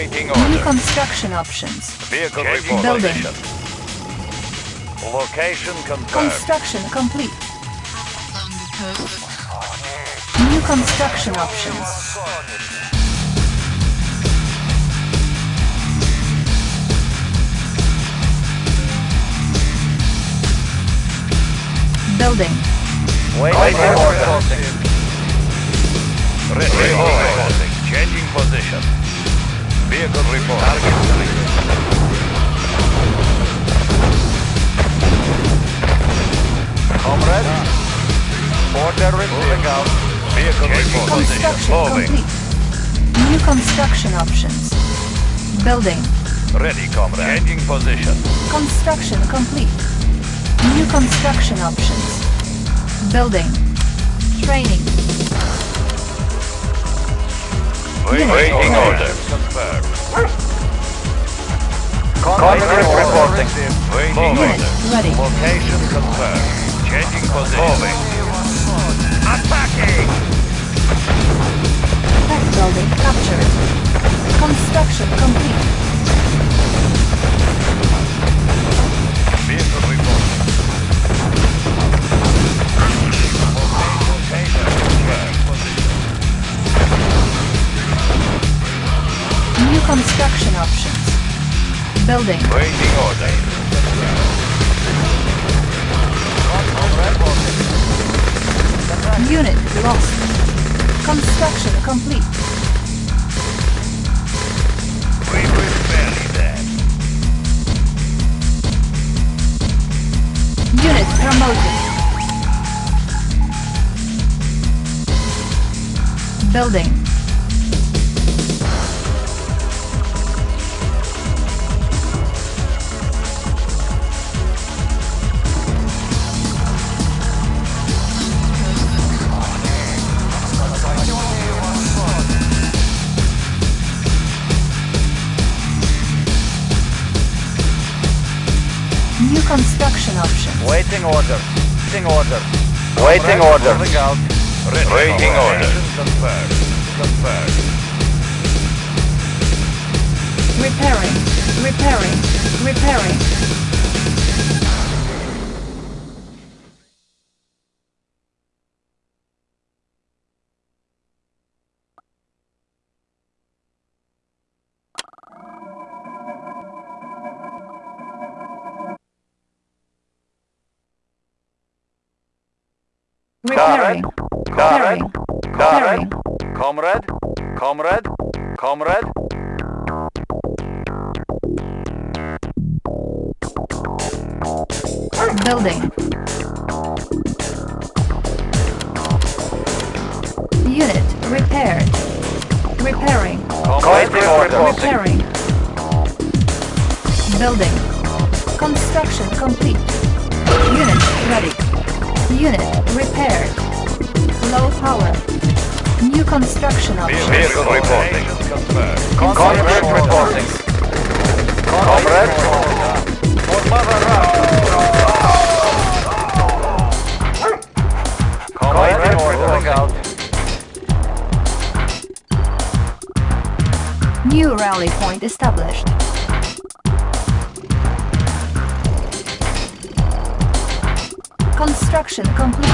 Waiting New construction options. Vehicle Changing. Building. Location confirmed. Construction complete. New construction options. Building. Waiting order. Reporting. Changing position. Vehicle report. Target selected. Comrade. Order receiving out. Vehicle report. Construction Moving. complete. New construction options. Building. Ready, comrade. Changing position. Construction complete. New construction options. Building. Training. Waiting order. Confirmed. Comrade reporting. Waiting Unit order. ready. Location confirmed. Changing position. Moving. Attacking! Tech building captured. Construction complete. Building. Waiting order. Unit lost. Construction complete. We were barely there. Unit promoted. Building. Options. Waiting order. Waiting order. Waiting order. Moving out. Ready. Waiting order. Confirmed. Confirmed. Repairing. Repairing. Repairing. Repairing. Comrade. Comrade. Comrade. Comrade. Comrade. Building. Unit repaired. Repairing. Waiting. Repairing. Building. Construction complete. Unit ready. Unit repaired. Low power. New construction option. Vehicle reporting. Comrade reporting. Comrade. For Mother Comrade reporting out. New rally point established. Construction complete.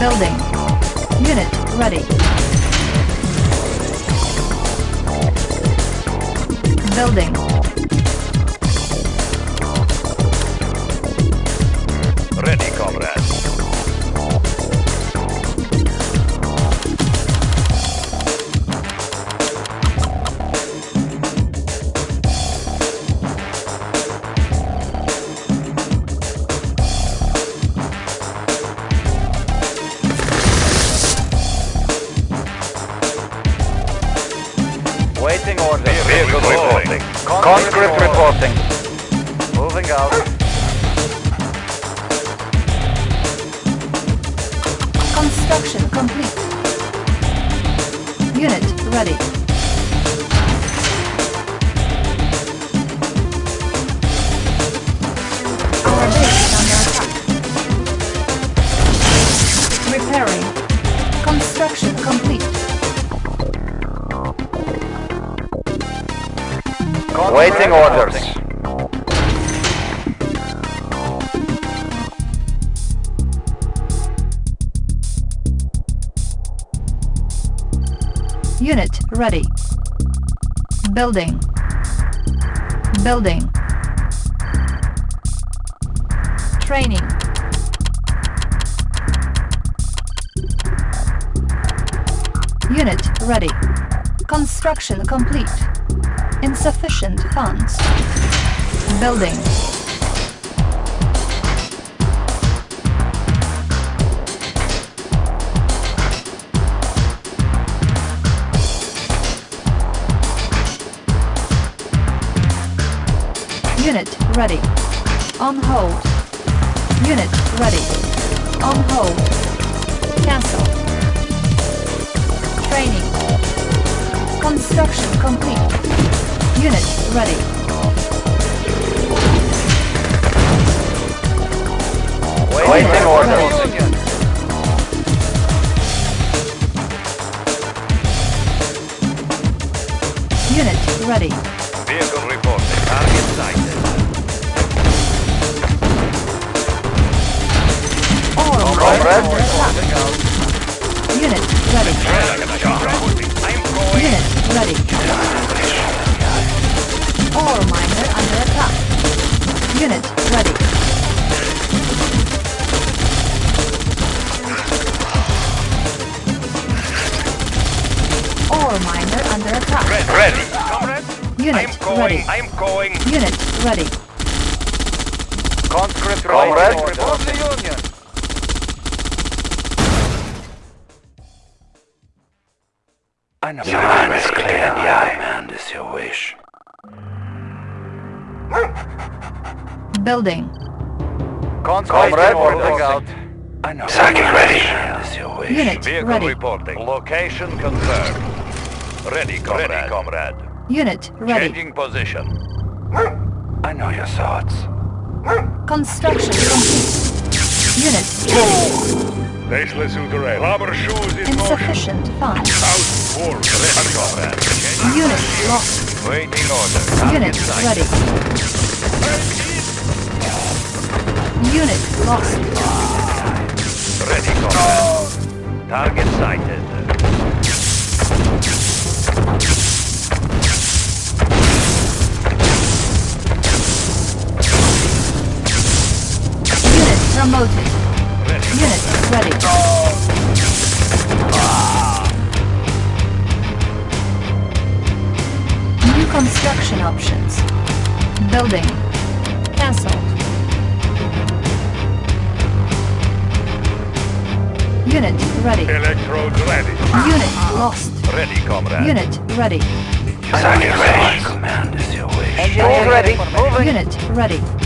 Building. Unit ready. Building. Building. Building. Training. Unit ready. Construction complete. Insufficient funds. Building. Unit ready. On hold. Unit ready. On hold. Cancel. Training. Construction complete. Unit ready. Waiting orders. Unit ready. Vehicle reporting. Target sighted. Comrade under attack. reporting out. Unit ready. Unit ready. All miner under attack. Unit ready. All miner under attack. Ready. Comrade. Unit ready. I'm going. Unit ready. Conscript Comrade. Report the Union. I know. Your mind is clear. Yeah, command is your wish. Building. Comrade reporting out. I know. Saki ready. Is your wish. Unit Vehicle ready. reporting. Location confirmed. Ready, comrade. Ready, comrade. Unit ready. Changing position. I know your thoughts. Construction complete. Unit ready. Faceless Ugaret. Rubber shoes in motion. Insufficient funds. Out forward. Ready, comrade. Unit lost. Waiting order. Unit ready. Unit lost. Ready, comrade. Target sighted. Unit promoted. Ready, Unit ready. New construction options. Building. Cancelled. Unit ready. Electrodes ready. Unit lost. Ready, comrade. Unit ready. Command is your wish. Engineers ready. Moving. Unit ready.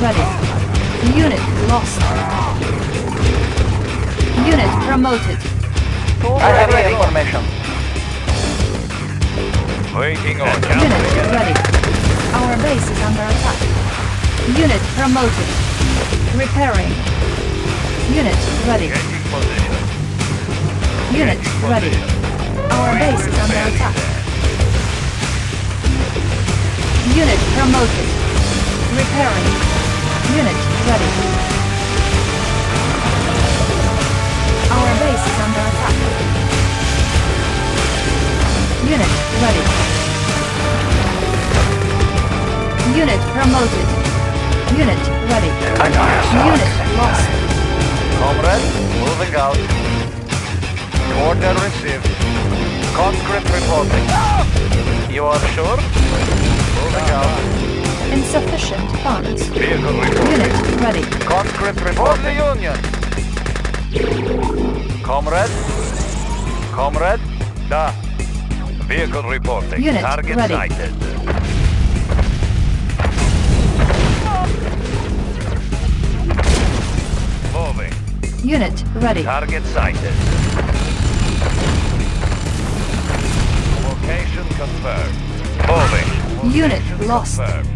Ready. Unit lost. Unit promoted. I have the information. Waiting on Unit ready. Our base is under attack. Unit promoted. Repairing. Unit ready. Unit ready. Our base is under attack. Unit promoted. Repairing. Unit ready. Our base is under attack. Unit ready. Unit promoted. Unit ready. Unit lost. Comrade, moving out. Order received. Conscript reporting. You are sure? Moving out. Insufficient funds. Vehicle. Unit ready. Conscript report the Union. Comrade? Comrade? Da. Vehicle reporting. Unit Target ready. sighted. Moving. Unit ready. Target sighted. Location confirmed. Moving. Unit Location lost. confirmed.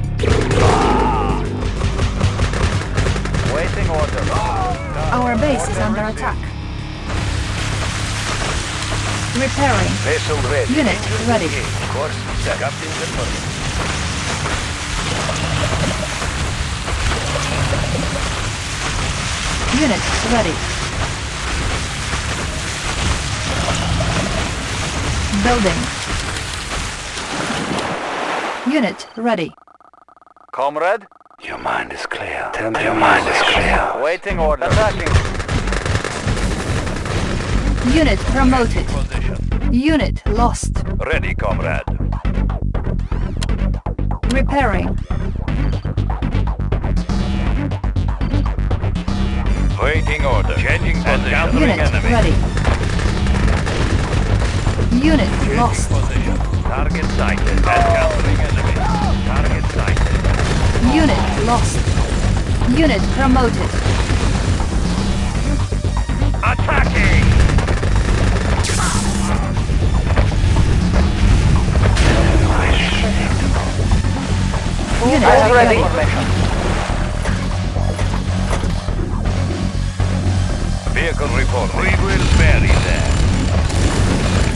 Waiting order. Our base is under attack. Repairing. Vessel ready. Unit ready. engaged. Course set. Captain confirmed. Unit ready. Building. Unit ready. Comrade? Your mind is clear. Tell me your mind is clear. Waiting order. Attacking Unit promoted. position. Unit lost. Ready, comrade. Repairing. Waiting order. Changing position. Encountering Unit enemy. ready. Unit lost. Position. Target sighted. Encountering enemy. Target sighted. Unit lost. Unit promoted. Attacking! Unit ready. ready. Vehicle report. We will bury them.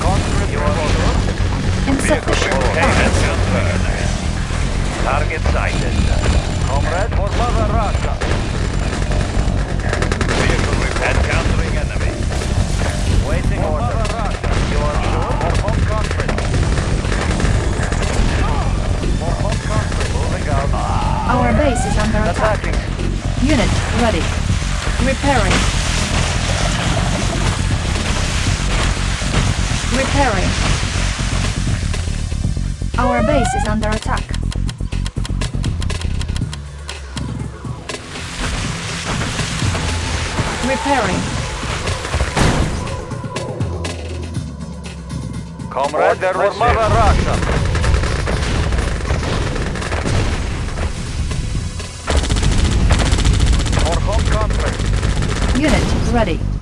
Conscript report. Insufficient Location funds. Target sighted. Comrade for Mother Russia. Vehicle report. Encountering enemy. Waiting order. Mother Russia. You are sure? For home country. For home. Moving out. Our base is under attack. Attacking. Unit ready. Repairing. Repairing. Our base is under attack. Repairing. Comrade for Mother Russia. For home country. Unit ready.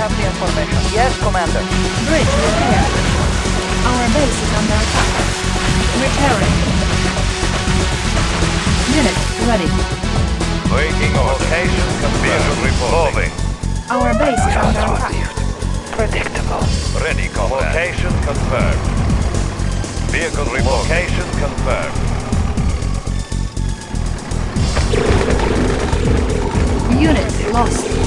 Have the information. Yes, Commander. Bridge repaired. Our base is under attack. Repairing. Unit ready. Waiting. Location confirmed. Reporting. Our base is under attack. Predictable. Ready, comrade. Location confirmed. Vehicle reporting. Location confirmed. Unit lost.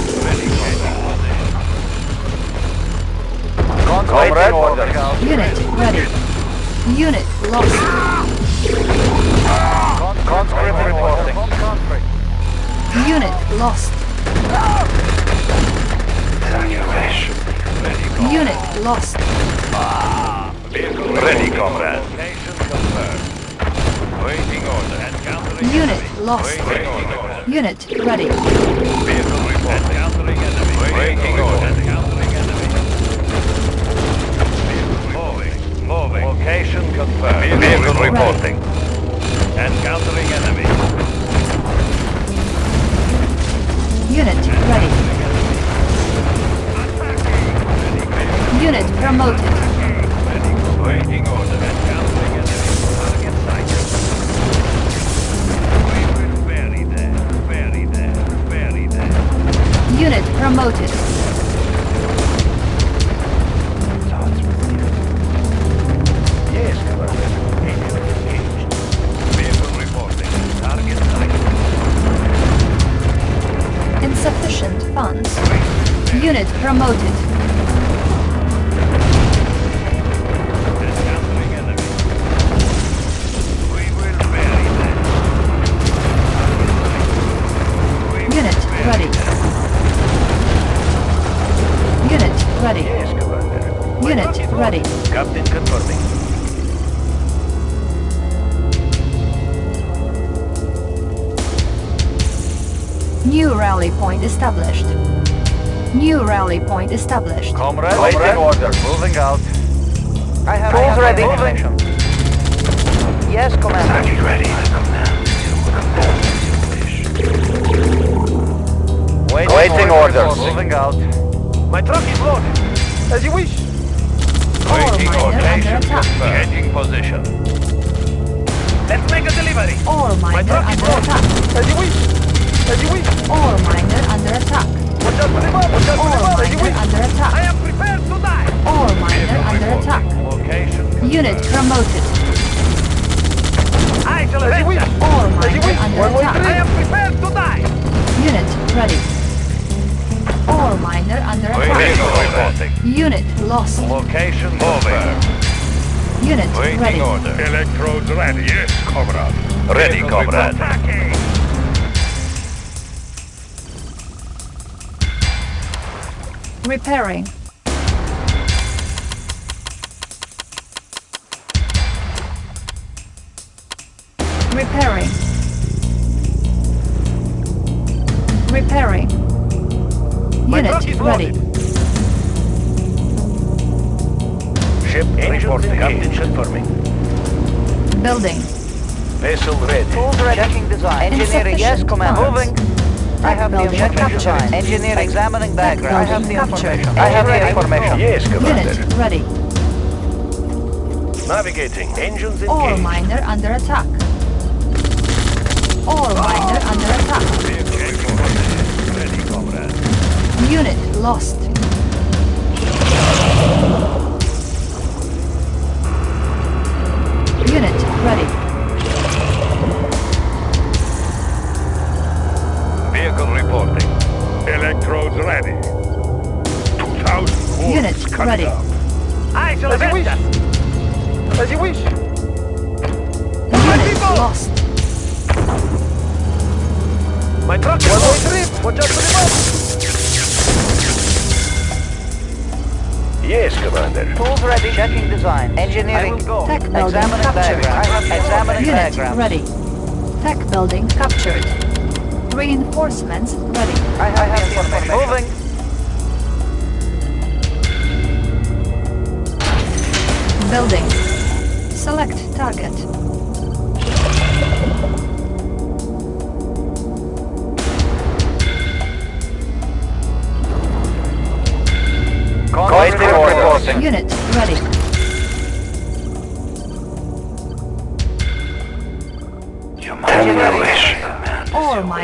Waiting order. Unit ready. Unit lost. Conscript reporting. Unit lost. Tell me your wish. Ready. Unit lost. Vehicle ready, comrade. Waiting order. Encountering Unit enemy. lost. Waiting order. Unit ready. Vehicle report. Encountering enemy. Waiting order. Encountering enemy. Moving. Moving. Location confirmed. Vehicle Ready. reporting. Encountering enemy. Unit ready. Unit promoted. Ready. Waiting order. Encountering Unit promoted. I shall As. All As you miner under One, one, attack. I am prepared to die. Unit ready. All miner under Vehicle attack. reporting. Unit lost. Location confirmed. Unit Waiting ready. order. Electrodes ready. Yes, comrade. Ready, Vehicle comrade. Attacking. Repairing. Repairing. Repairing. truck Unit is ready. Ship reporting. Captain confirming. Building. Vessel ready. Tools ready. Checking design. Engineering. Yes, Insufficient Commander. Moving. I have the building information. captured. Design. Engineering. Examining diagram. I have the information. I have the information. Yes, Commander. Unit ready. Navigating. Engines All engaged. miner under attack. All miner under attack. Ready, comrade. Unit lost. Unit ready. Vehicle reporting. Electrodes ready. 2,000 volts Unit coming ready. Engineering. Go. Tech building Examining captured. diagram. Examining Unit diagram. ready. Tech building captured. Reinforcements ready. I have, I have the information. Moving. Building. Select target. Waiting order. Unit ready.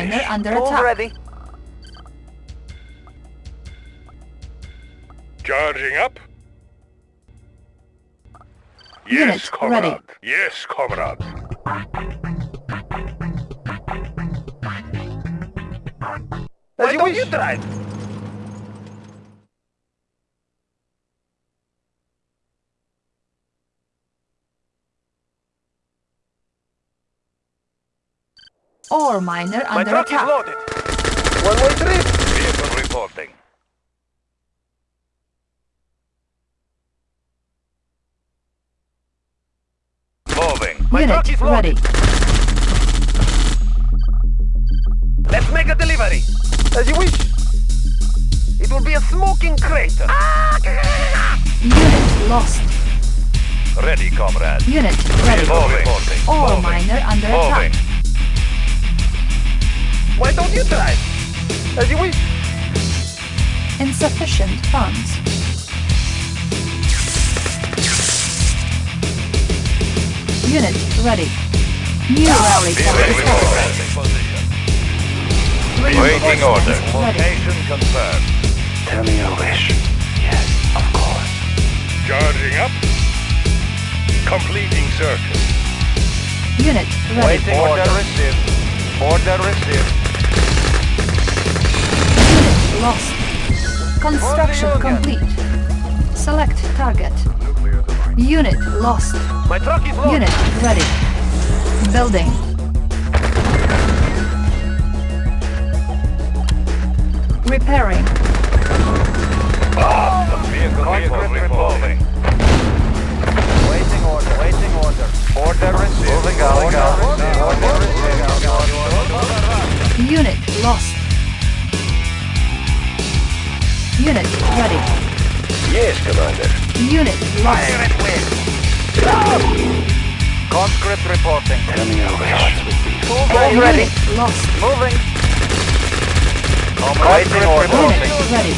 Miner under Tools attack. ready. Charging up. Unit ready. Yes, comrade. Why don't you drive? Ore miner My under truck is loaded. One-way trip. Vehicle reporting. Moving. My Unit truck is loaded. ready. Let's make a delivery. As you wish. It will be a smoking crater. Unit lost. Ready, comrade. Unit ready. Moving. Reporting. Ore miner under Moving. attack. Why don't you drive? As you wish. Insufficient funds. Unit ready. New rally point Ready. established. Position. Waiting order. Reinforcements. Location confirmed. Tell me your wish. Yes, of course. Charging up. Completing circle. Unit ready. Waiting order received. Order received. Unit lost. Construction complete. Select target. Unit lost. My truck is loaded. Unit ready. Building. Repairing. Vehicle, vehicle reporting. Waiting order. Waiting order. Order received. Moving out. Order received. Unit lost. Unit ready. Yes, Commander. Unit lost. Conscript reporting. Tell me your wish. Ready. Lost. Moving. Waiting order. Unit ready.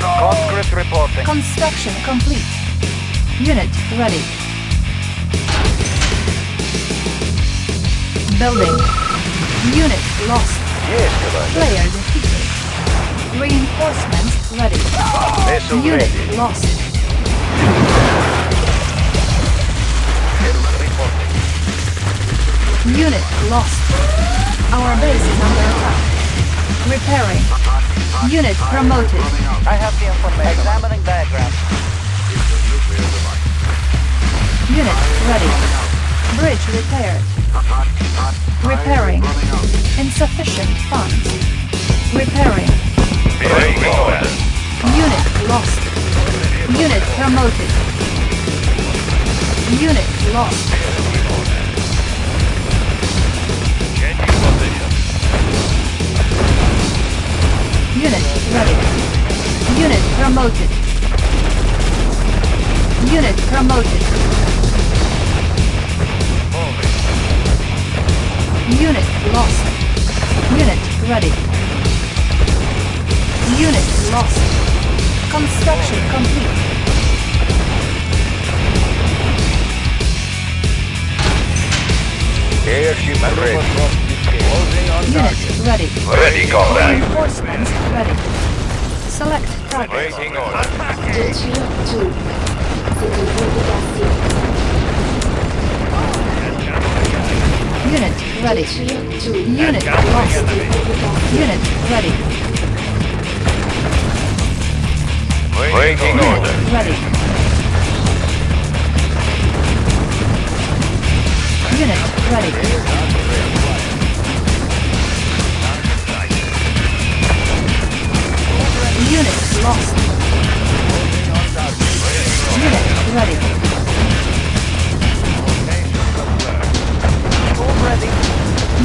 Conscript reporting. Construction complete. Unit ready. Building. Unit lost. Yes, Commander. Player defeated. Reinforcements ready. Vessel Unit ready. lost. Reporting. Unit lost. Our base is under attack. Repairing. Unit promoted. I have the information. Examining diagram. Unit ready. Bridge repaired. Repairing. Insufficient Unit Waiting order. Unit ready. Unit lost. Unit ready. Waiting order. ready. ready. Unit lost. Unit ready. Tools ready.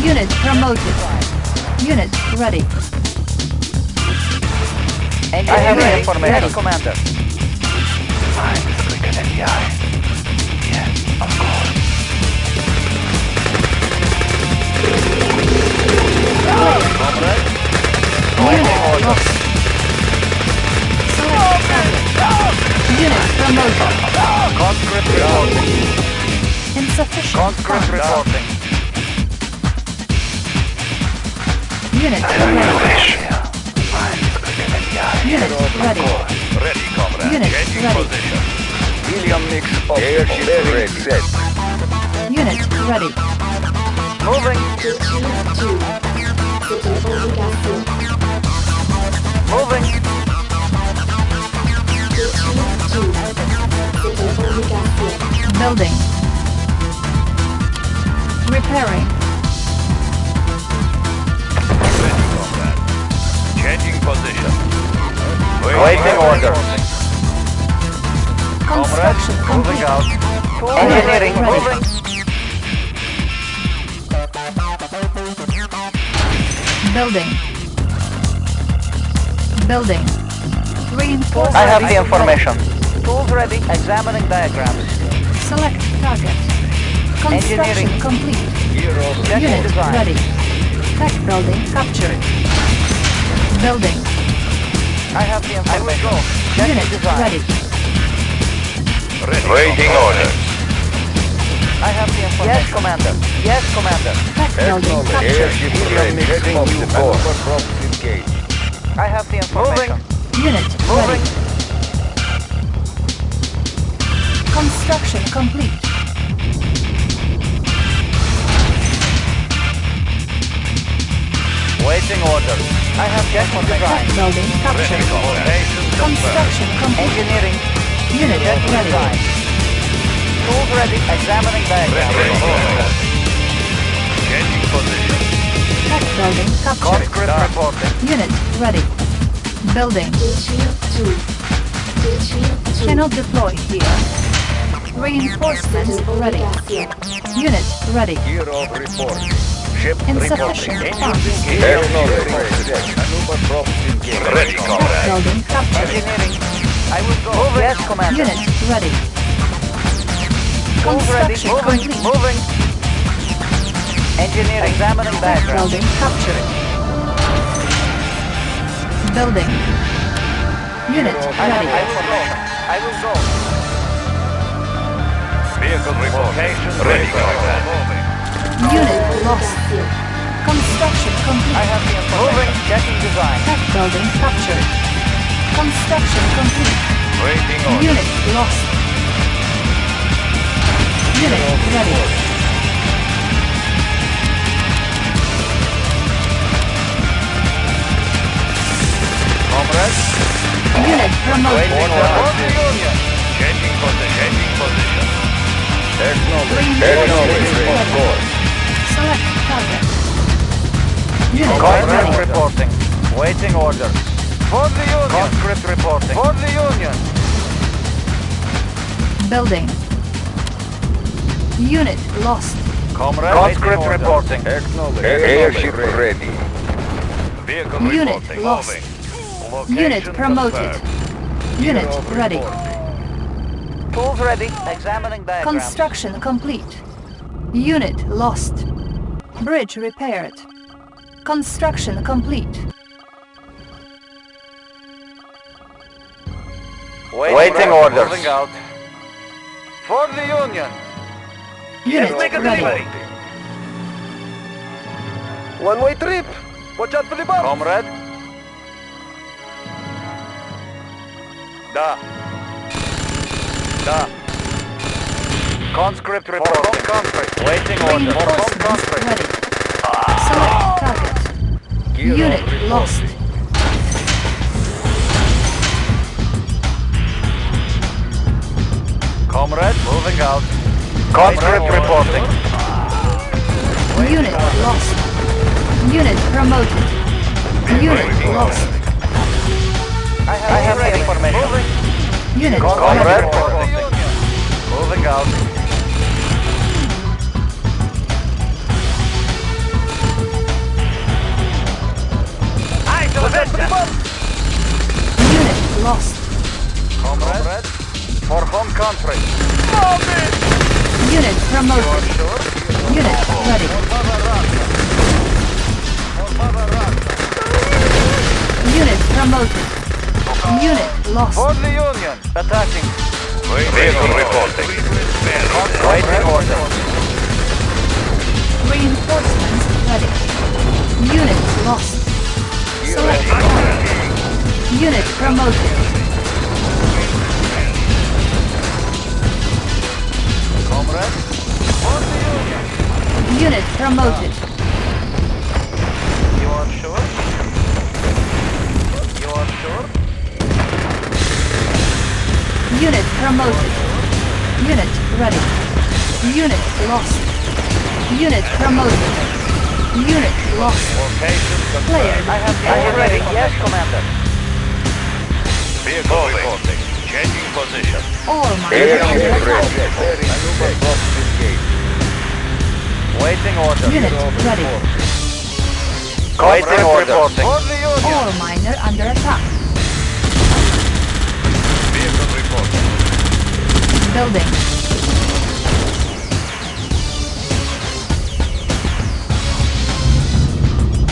Unit promoted. Unit ready. I have the Ready. information. Ready. Yes, Commander. Eyes quicker than the eye. Yes, of course. Unit oh, lost. Unit promoted. Conscript reporting. Insufficient Conscript reporting. Unit ready. Unit ready. Ready, comrade. Unit Changing ready. position. Helium mix Airship ready. set. Unit ready. Moving. Moving. Building. Repairing. Ready, comrade. Changing position. Waiting orders. Construction Moving complete. out. Engineering. Ready. Moving. Building. Building. Reinforcement. I have the information. Tools ready. Examining diagrams. Select target. Construction Engineering. complete. Checking Unit design. ready. Tech building captured. Building. I have the information. Checking Unit design. ready. Ready, Waiting comrade. orders. I have the information. Yes, Commander. Yes, Commander. Tech building captured. Airship ready. Heading new course. engaged. I have the information. Unit Moving. ready. Construction complete. Waiting orders. I have checked on Tech design. building Ready, captured. Construction complete. Engineering. Unit Checking ready. design. Tools ready. Examining Ready, diagrams. Changing position. Tech building captured. Conscript reporting. Unit ready. Building. Cannot deploy here. Reinforcements ready. Unit ready. Gear of report. Ship Insufficient funds. Ready, comrade. building captured. Engineering. I will go. Yes, Commander. Unit ready. Tools ready. Complete. Moving. Engineering. Examining diagrams. building captured. Building. Unit ready. I will go. I will go. Vehicle reporting. Ready, comrade. Unit lost. Construction I complete. have the. Moving. Checking design. Tech building captured. Construction complete. Waiting orders. Unit lost. Unit ready. Comrade. Unit promoted. Waiting orders. Changing position. Changing position. Reinforcements ready. Select target. Unit Conscript ready. reporting. Waiting orders. For the Union. Conscript reporting. For the Union. Building. Unit lost. Comrade. Conscript waiting orders. reporting. Airship ready. Vehicle Unit reporting. lost. Unit promoted. Unit ready. Tools ready. Examining diagrams. Construction complete. Unit lost. Bridge repaired. Construction complete. Waiting orders. Moving out. For the Union. Unit make a ready. delivery. One-way trip. Watch out for the bomb. Comrade. Da. Da. Conscript reporting. Conscript. Waiting order. For Reinforcements conscript. ready. Select target. Unit lost. Comrade, moving out. Conscript Waiting order. reporting. Unit lost. Unit promoted. Unit lost. I have, I have the information. Unit Comrade ready. Moving out. I the Unit lost. Comrade. For home country. Unit promoted. Sure? Unit ready. Unit promoted. Unit lost. For the Union. Attacking. Vehicle reporting. Waiting order. Reinforcements ready. Unit lost. Select. Unit promoted. Comrade. For the Union. Unit promoted. You are sure? You are sure? Unit promoted. Unit ready. Unit lost. Unit promoted. Unit lost. Location Player. I have the All ready. ready. Yes, Commander. Vehicle reporting. Changing position. Ore miners under attack. Waiting order. Unit ready. Waiting order. For the Ore miner under attack. Building.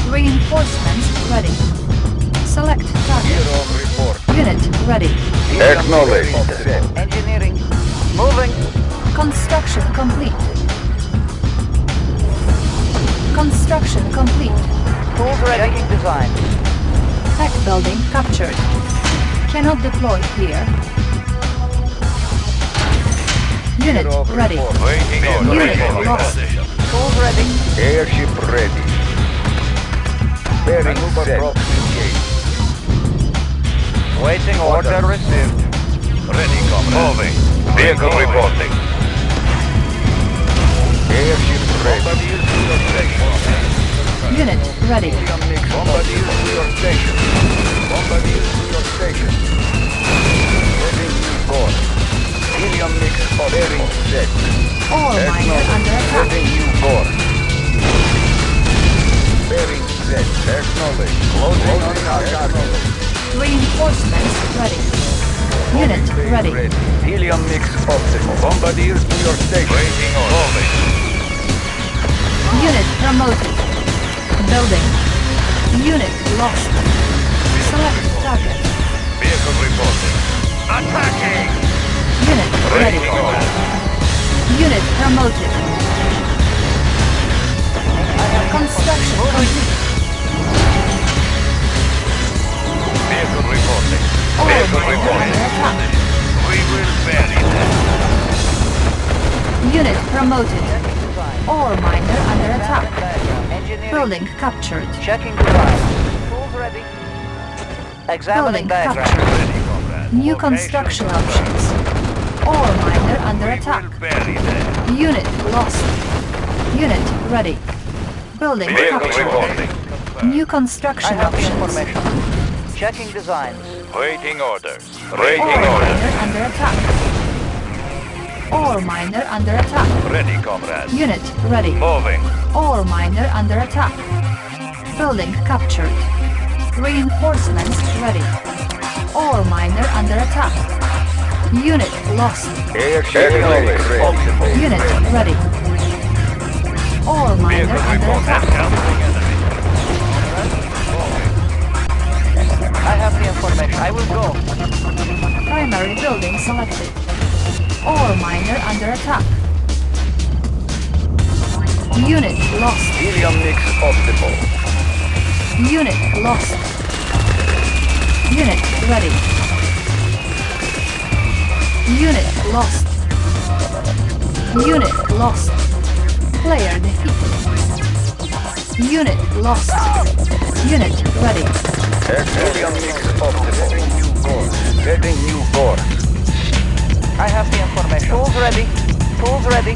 Reinforcements ready. Select target. Unit ready. Acknowledged. Engineering. Moving. Construction complete. Construction complete. Tools ready. Checking design. Tech building captured. Cannot deploy here. Unit ready. Waiting order. Unit Vehicle lost. position. Ready. Airship ready. Bearing set. Waiting order received. Ready, comrade. Moving. Vehicle reporting. Airship ready. Unit ready. Bombardier to your station. Bombardier to your station. Heading new course. Helium mix of bearing set. Ore miner under attack. Heading new course. Bearing set. Acknowledge. Closing on our target. Reinforcements ready. Unit ready. ready. Helium mix optimal. Bombardier to your station. Waiting order. Moving. Unit promoted. Building. Unit lost. Select target. Vehicle reporting. Attacking. Unit ready. Waiting. Unit promoted. Construction complete. Vehicle reporting. All Vehicle reporting. We will bury them. Unit promoted. Ore miner under attack. Building captured. Checking design. Tools ready. Building Examining diagram. captured. New construction confirmed. options. Ore miner under We attack. will bury them. Unit lost. Unit ready. Building captured. New construction have the options. information. Checking designs. Waiting orders. All Waiting miner orders. under attack. Ore miner under attack. Ready, comrade. Unit ready. Moving. Ore miner under attack. Building captured. Reinforcements ready. Ore miner under attack. Unit lost. Airship ready. Optimal. Unit ready. Ore miner Vehicle under attack. I have the information. I will go. Primary building selected. Ore miner under attack. Unit lost. Helium mix optimal. Unit lost. Unit ready. Unit lost. Unit lost. Player defeated. Unit lost. Unit ready. Helium mix optimal. Heading new course. Heading new course. I have the information. Tools ready. Tools ready.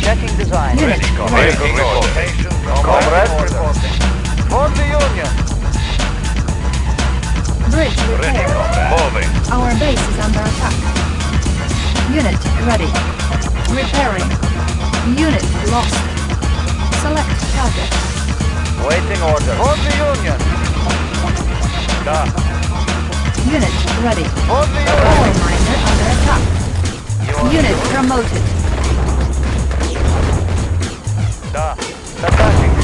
Checking design. Unit ready. Waiting order. Comrade. reporting. For the Union. Bridge Ready, comrade. Moving. Our base is under attack. Unit ready. Repairing. Unit lost. Select target. Waiting order. For the Union. Da. Unit ready. For the Ore Union. miner under attack. Unit promoted. Da. Attacking.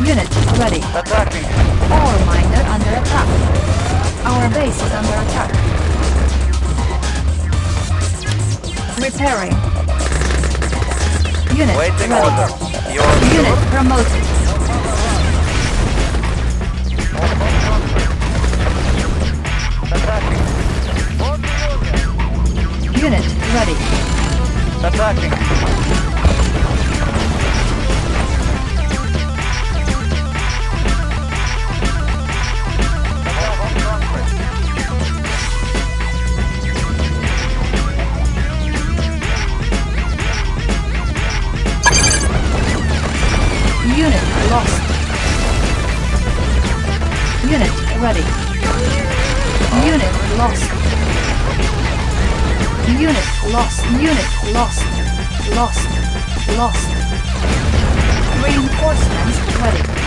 Unit ready. Attacking. Ore miner under attack. Our base is under attack. Repairing. Unit Waiting ready. Unit promoted. Attacking. For the Union. Unit ready. Attacking. Lost. Reinforcements ready.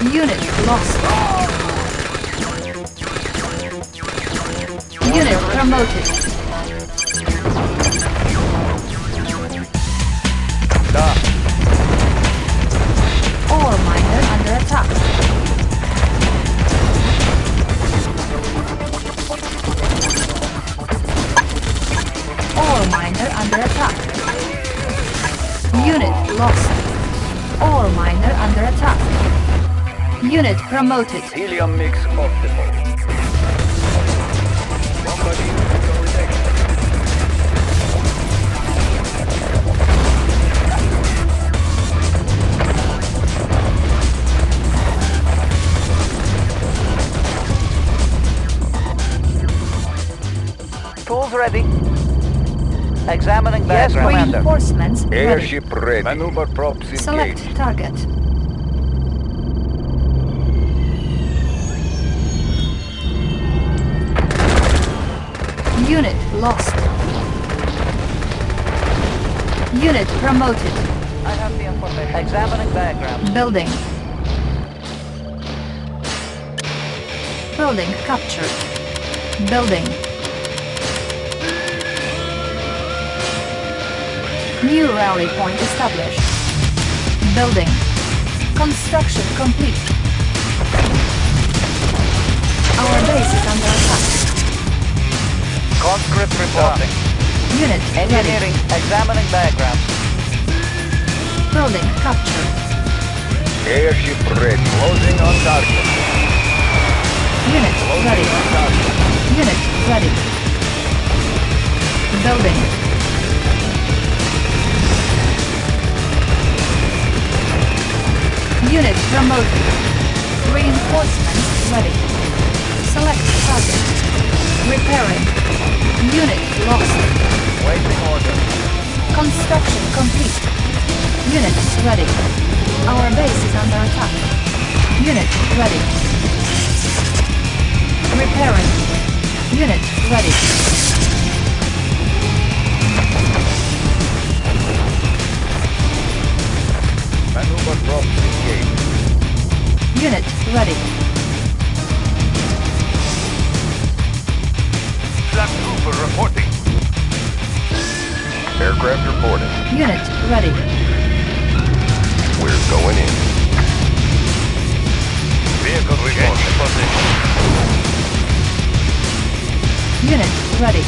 Unit lost. Unit promoted. Da. Ore miner under attack. Ore miner under attack. Unit lost. Ore miner under attack. Unit promoted. Helium mix optimal. Tools ready. Examining Yes, background. reinforcements ready. Airship ready. Maneuver props engaged. Select target. Unit lost. Unit promoted. I have the information. Examining background. Building. Building captured. Building. New rally point established. Building. Construction complete. Our base is under attack. Conscript reporting. Unit Engineering ready. Examining background. Building captured. Airship ready. Closing on target. Unit ready. Closing on target. Unit ready. Building. Unit promoted. Reinforcements ready. Select target. Repairing. Unit lost. Waiting order. Construction complete. Unit ready. Our base is under attack. Unit ready. Repairing. Unit ready. Maneuver props engaged. Unit ready. Flak Trooper reporting. Aircraft reporting. Unit ready. We're going in. Vehicle reporting. position. Unit. Ready,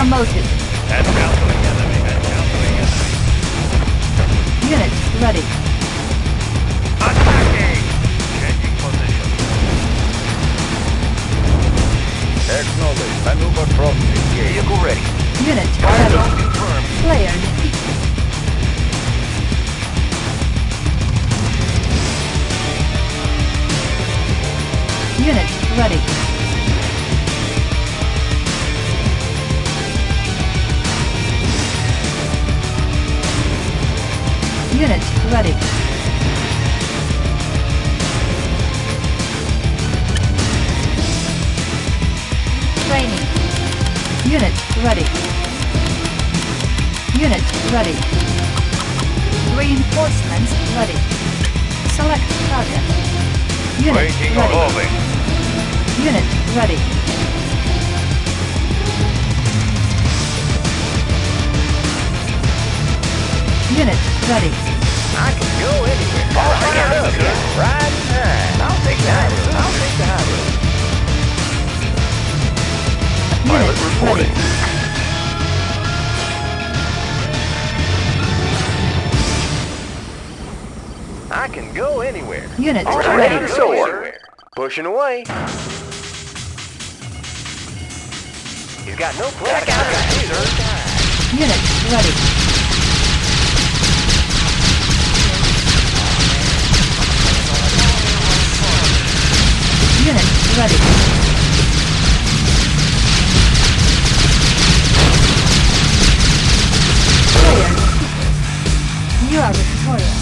promoted. Unit ready. Reinforcements ready. Select target. Unit Waiting ready. on moving. Unit ready. Unit ready. I can go anywhere. Oh, I got it. Right time. I'll take the high road. I'll take the high road. Unit Pilot reporting. I can go anywhere. Units ready ready. Soar. Pushing away. He's got no plan. Check out Units ready. Units ready. Players, you are victorious.